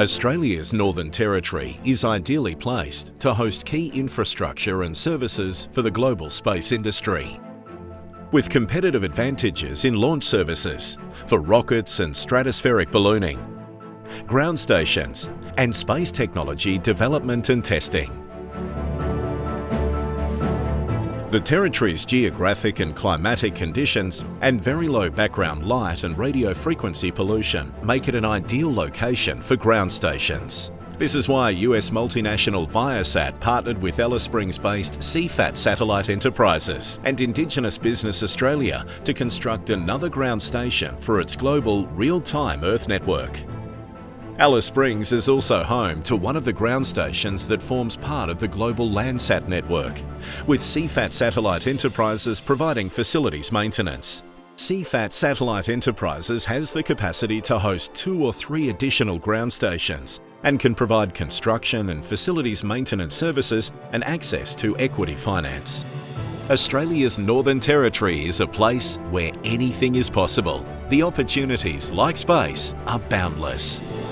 Australia's Northern Territory is ideally placed to host key infrastructure and services for the global space industry. With competitive advantages in launch services for rockets and stratospheric ballooning, ground stations and space technology development and testing. The Territory's geographic and climatic conditions and very low background light and radio frequency pollution make it an ideal location for ground stations. This is why US multinational Viasat partnered with Alice Springs-based CFAT Satellite Enterprises and Indigenous Business Australia to construct another ground station for its global real-time Earth network. Alice Springs is also home to one of the ground stations that forms part of the global Landsat network, with CFAT Satellite Enterprises providing facilities maintenance. CFAT Satellite Enterprises has the capacity to host two or three additional ground stations and can provide construction and facilities maintenance services and access to equity finance. Australia's Northern Territory is a place where anything is possible. The opportunities, like space, are boundless.